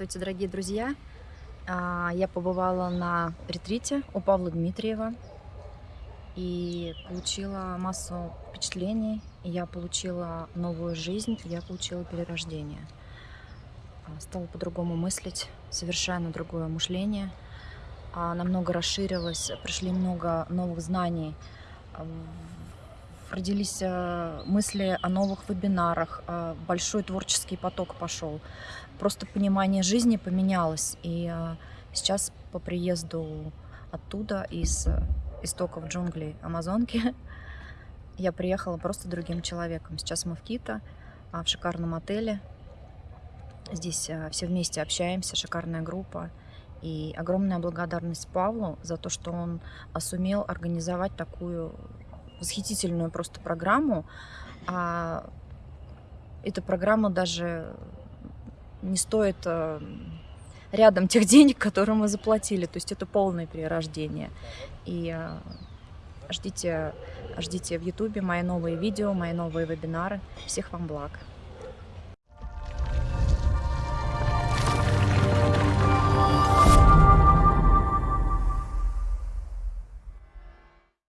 Здравствуйте, дорогие друзья! А, я побывала на ретрите у Павла Дмитриева и получила массу впечатлений. Я получила новую жизнь, я получила перерождение. А, стала по-другому мыслить, совершенно другое мышление. А, намного расширилось, пришли много новых знаний. Родились мысли о новых вебинарах, большой творческий поток пошел просто понимание жизни поменялось. И а, сейчас по приезду оттуда, из истоков джунглей Амазонки, я приехала просто другим человеком. Сейчас мы в Кита, а, в шикарном отеле. Здесь все вместе общаемся, шикарная группа. И огромная благодарность Павлу за то, что он сумел организовать такую восхитительную просто программу. А эта программа даже не стоит э, рядом тех денег, которые мы заплатили. То есть это полное перерождение. И э, ждите, ждите в Ютубе мои новые видео, мои новые вебинары. Всех вам благ!